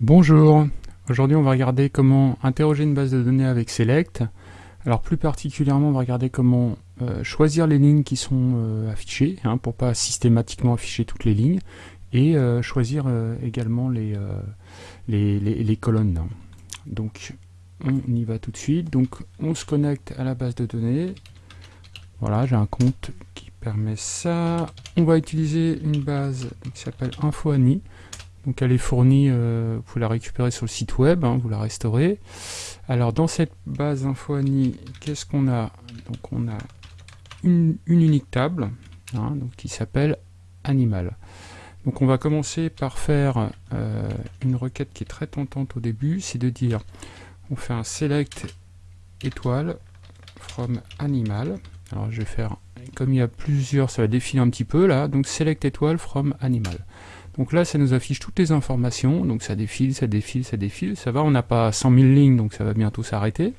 Bonjour, aujourd'hui on va regarder comment interroger une base de données avec Select. Alors plus particulièrement on va regarder comment euh, choisir les lignes qui sont euh, affichées, hein, pour pas systématiquement afficher toutes les lignes, et euh, choisir également les, les, les, colonnes. Donc on y va tout de suite, donc on se connecte à la base de données, voilà j'ai un compte qui permet ça, on va utiliser une base qui s'appelle InfoAni, donc elle est fournie, euh, vous la récupérer sur le site web, hein, vous la restaurez. Alors dans cette base InfoAni, qu'est-ce qu'on a? Donc on a une, unique table hein, donc, qui s'appelle animal. Donc on va commencer par faire euh, une requête qui est très tentante au début, c'est de dire on fait un select étoile from animal. Alors je vais faire, comme il y a plusieurs, ça va défiler un petit peu là, donc select étoile from animal. Donc là, ça nous affiche toutes les informations, donc ça défile, ça défile, ça défile, ça va, on n'a pas 100 000 lignes, donc ça va bientôt s'arrêter.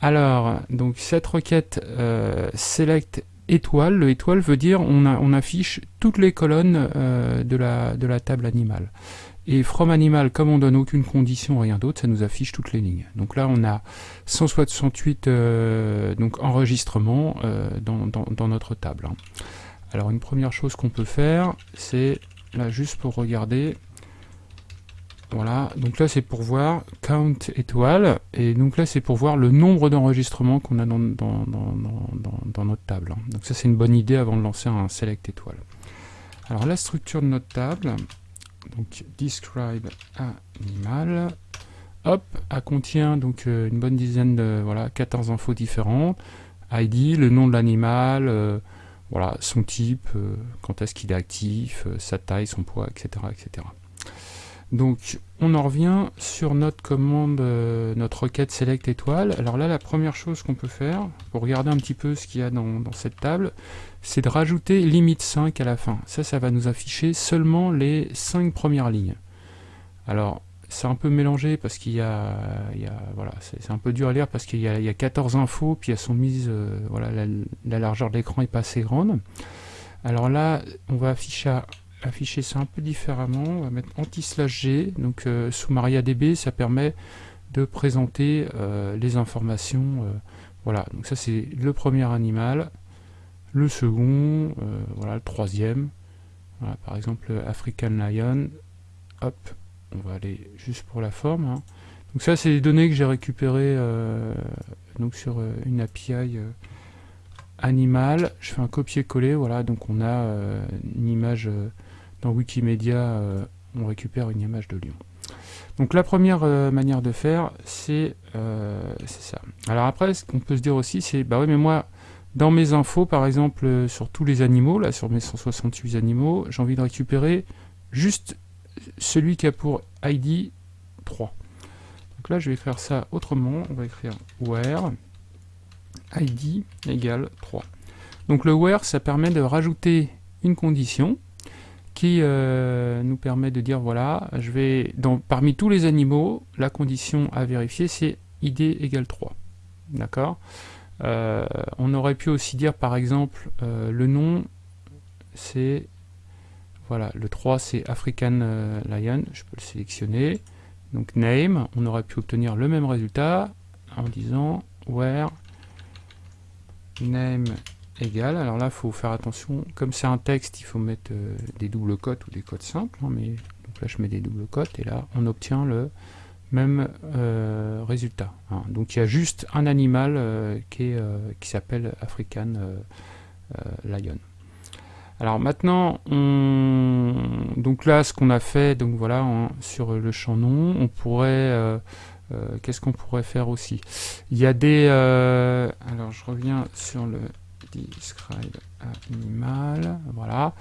Alors, donc cette requête euh, select étoile, le étoile veut dire on, affiche toutes les colonnes euh, de, la, table animale. Et from animal, comme on donne aucune condition, rien d'autre, ça nous affiche toutes les lignes. Donc là, on a 168 euh, donc enregistrements dans, dans, notre table. Hein. Alors une première chose qu'on peut faire, c'est là juste pour regarder. Voilà, donc là c'est pour voir count étoile, et donc là c'est pour voir le nombre d'enregistrements qu'on a dans, notre table. Donc ça c'est une bonne idée avant de lancer un select étoile. Alors la structure de notre table, donc describe animal, hop, elle contient donc euh, une bonne dizaine de, voilà, 14 infos différentes, ID, le nom de l'animal, euh, voilà, son type, euh, quand est-ce qu'il est actif, euh, sa taille, son poids, etc., etc. Donc, on en revient sur notre commande, euh, notre requête select étoile. Alors là, la première chose qu'on peut faire, pour regarder un petit peu ce qu'il y a dans, dans cette table, c'est de rajouter limite 5 à la fin. Ça, ça va nous afficher seulement les 5 premières lignes. Alors, c'est un peu mélangé parce qu'il y a, voilà, c'est un peu dur à lire parce qu'il y, a 14 infos, puis elles sont mises, euh, voilà, la, largeur de l'écran est pas assez grande. Alors là, on va afficher, afficher ça un peu différemment, on va mettre anti-g, donc euh, sous MariaDB, ça permet de présenter euh, les informations, voilà, donc ça c'est le premier animal, le second, voilà, le troisième, par exemple African Lion, hop, on va aller juste pour la forme. Hein. Donc ça, c'est des données que j'ai récupérées euh, donc sur euh, une API euh, animale. Je fais un copier-coller, voilà, donc on a une image dans Wikimedia, on récupère une image de lion. Donc la première manière de faire, c'est ça. Alors après, ce qu'on peut se dire aussi, c'est, bah oui, mais moi, dans mes infos, par exemple, sur tous les animaux, là, sur mes 168 animaux, j'ai envie de récupérer juste celui qui a pour ID 3. Donc là, je vais écrire ça autrement. On va écrire where ID égale 3. Donc le where, ça permet de rajouter une condition qui euh, nous permet de dire, voilà, je vais, dans, parmi tous les animaux, la condition à vérifier, c'est ID égale 3. D'accord? Euh, On aurait pu aussi dire, par exemple, euh, le nom, c'est voilà, le 3 c'est African euh, Lion, je peux le sélectionner. Donc name, on aurait pu obtenir le même résultat en disant where name égale. Alors là, il faut faire attention, comme c'est un texte, il faut mettre euh, des doubles cotes ou des cotes simples. Hein, mais, donc là, je mets des doubles cotes et là, on obtient le même euh, résultat. Hein. Donc il y a juste un animal qui, qui s'appelle African Lion. Alors maintenant, on... donc là, ce qu'on a fait, donc voilà, sur le champ nom, on pourrait, euh, euh, qu'est-ce qu'on pourrait faire aussi? Il y a des, euh, alors je reviens sur le describe animal, voilà.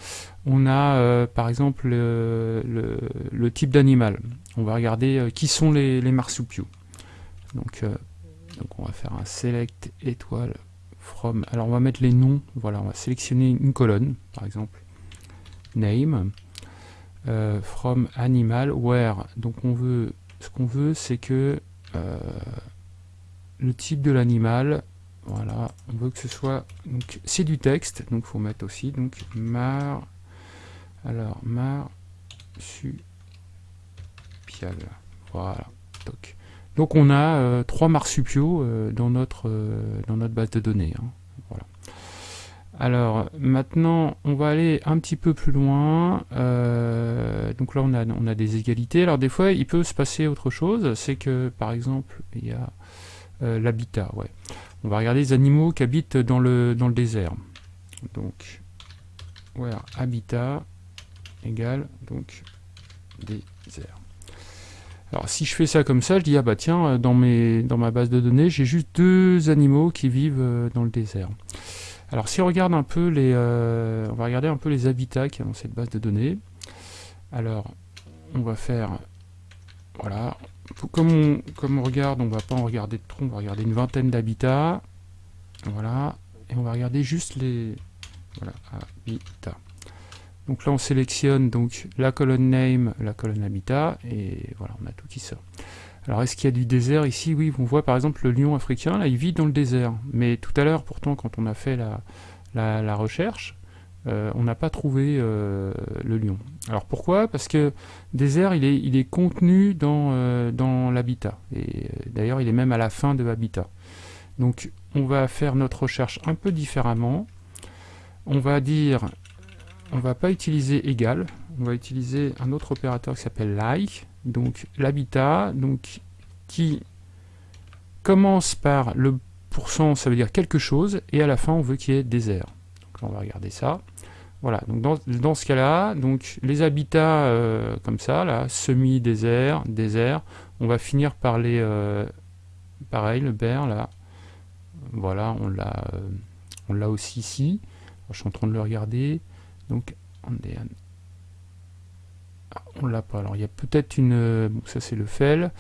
On a par exemple le, type d'animal. On va regarder qui sont les, les marsupiaux. Donc, donc on va faire un select étoile alors on va mettre les noms, voilà, on va sélectionner une colonne, par exemple, name, euh, from animal, where, donc on veut, ce qu'on veut c'est que euh, le type de l'animal, voilà, on veut que ce soit, donc c'est du texte, donc faut mettre aussi, donc mar, alors mar, su, marsupial. Voilà. Donc on a trois marsupiaux dans, notre, dans notre base de données. Hein. Voilà. Alors maintenant on va aller un petit peu plus loin. donc là on a, on a des égalités. Alors des fois il peut se passer autre chose. C'est que par exemple il y a l'habitat. Ouais. On va regarder les animaux qui habitent dans le, dans le désert. Donc, where habitat égale donc désert. Alors si je fais ça comme ça, je dis ah bah tiens, dans, mes, dans ma base de données, j'ai juste deux animaux qui vivent euh, dans le désert. Alors si on regarde un peu les, euh, on va regarder un peu les habitats qu'il y a dans cette base de données. Alors on va faire, voilà, comme on, comme on regarde, on va pas en regarder de trop, on va regarder une vingtaine d'habitats. Voilà, et on va regarder juste les habitats. Donc là on sélectionne donc la colonne name, la colonne habitat, et voilà, on a tout qui sort. Alors est-ce qu'il y a du désert ici? Oui, on voit par exemple le lion africain, là il vit dans le désert. Mais tout à l'heure, pourtant, quand on a fait la, la recherche, euh, on n'a pas trouvé euh, le lion. Alors pourquoi? Parce que désert, il est, il est contenu dans, euh, dans l'habitat. Et d'ailleurs, il est même à la fin de habitat. Donc on va faire notre recherche un peu différemment. On va dire, on va pas utiliser égal, on va utiliser un autre opérateur qui s'appelle like. Donc l'habitat, donc qui commence par le pourcent, ça veut dire quelque chose, et à la fin on veut qu'il y ait désert. Donc on va regarder ça. Voilà, donc dans, ce cas-là, donc les habitats euh, comme ça, là, semi-désert, désert, on va finir par les... Euh, pareil, le ber, là, voilà, on l'a euh, on l'a aussi ici. je suis en train de le regarder. Donc, on ah, on l'a pas. Alors, il y a peut-être une... Bon, ça, c'est le fel.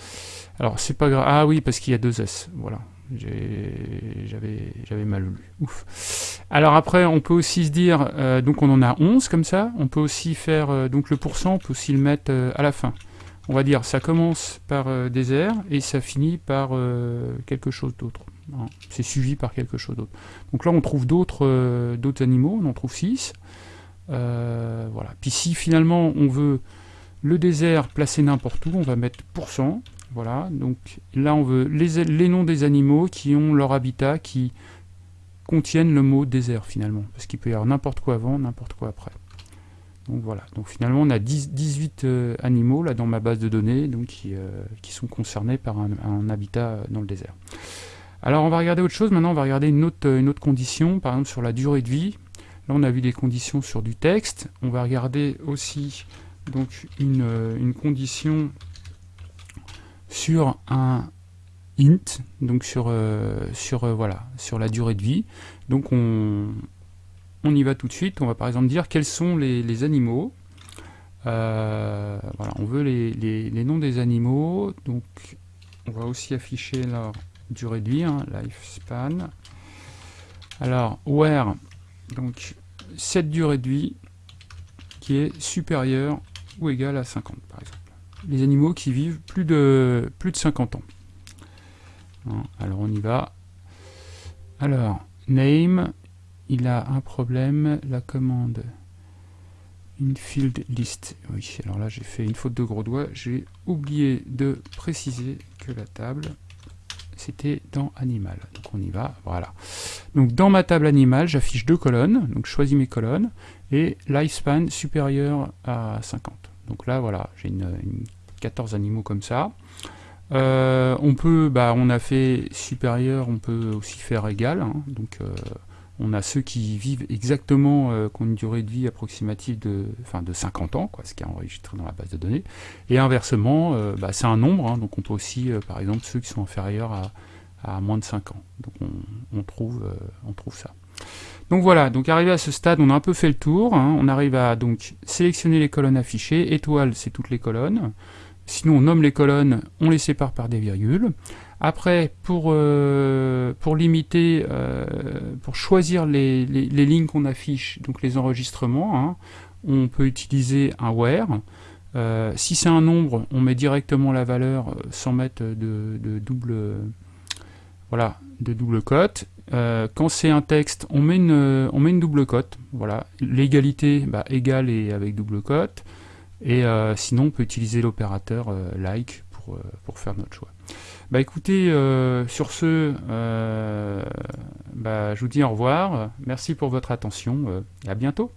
Alors, c'est pas grave. Ah oui, parce qu'il y a deux S. Voilà. J'avais mal lu. Ouf. Alors après, on peut aussi se dire, euh, donc on en a 11 comme ça, on peut aussi faire, euh, donc le pourcent, on peut aussi le mettre euh, à la fin. On va dire, ça commence par désert et ça finit par quelque chose d'autre. Hein. C'est suivi par quelque chose d'autre. Donc là, on trouve d'autres animaux, on en trouve 6. Voilà. Puis si finalement on veut le désert placé n'importe où, on va mettre pourcent. Voilà, donc là on veut les, noms des animaux qui ont leur habitat, qui contiennent le mot désert finalement, parce qu'il peut y avoir n'importe quoi avant, n'importe quoi après. Donc voilà, donc finalement on a 18 euh, animaux là dans ma base de données donc, qui, euh, sont concernés par un, habitat dans le désert. Alors on va regarder autre chose, maintenant on va regarder une autre condition, par exemple sur la durée de vie. Là on a vu des conditions sur du texte, on va regarder aussi donc une, euh, condition sur un int, donc sur, euh, euh, voilà, sur la durée de vie. Donc on, y va tout de suite. On va par exemple dire quels sont les, animaux. Voilà, on veut les, les, noms des animaux. Donc on va aussi afficher leur durée de vie, hein, lifespan. Alors, where, donc cette durée de vie qui est supérieure ou égale à 50 par exemple les animaux qui vivent plus de, plus de 50 ans. Hein, alors on y va. Alors, name, il a un problème, la commande infield list. Oui, alors là j'ai fait une faute de gros doigt, j'ai oublié de préciser que la table c'était dans animal. On y va, voilà. Donc dans ma table animale, j'affiche deux colonnes, donc je choisis mes colonnes, et lifespan supérieur à 50. Donc là, voilà, j'ai une, 14 animaux comme ça. Euh, on peut, bah, on a fait supérieur, on peut aussi faire égal. Hein. donc, euh, on a ceux qui vivent exactement, euh, qui ont une durée de vie approximative de, enfin, de 50 ans, quoi, ce qui est enregistré dans la base de données. Et inversement, bah, c'est un nombre, hein. donc on peut aussi, par exemple, ceux qui sont inférieurs à, à moins de 5 ans. Donc on, trouve, on trouve ça. Donc voilà, donc arrivé à ce stade, on a un peu fait le tour. Hein. on arrive à donc sélectionner les colonnes affichées. Étoile, c'est toutes les colonnes. Sinon, on nomme les colonnes, on les sépare par des virgules. Après, pour, euh, pour limiter, euh, pour choisir les, lignes qu'on affiche, donc les enregistrements, hein, on peut utiliser un where. Euh, si c'est un nombre, on met directement la valeur sans mettre de, double, voilà, de double cote. quand c'est un texte, on met une, on met une double cote. Voilà, l'égalité, bah, égale et avec double cote. Et sinon, on peut utiliser l'opérateur like pour, pour faire notre choix. Bah écoutez, sur ce, bah, je vous dis au revoir. Merci pour votre attention. et à bientôt.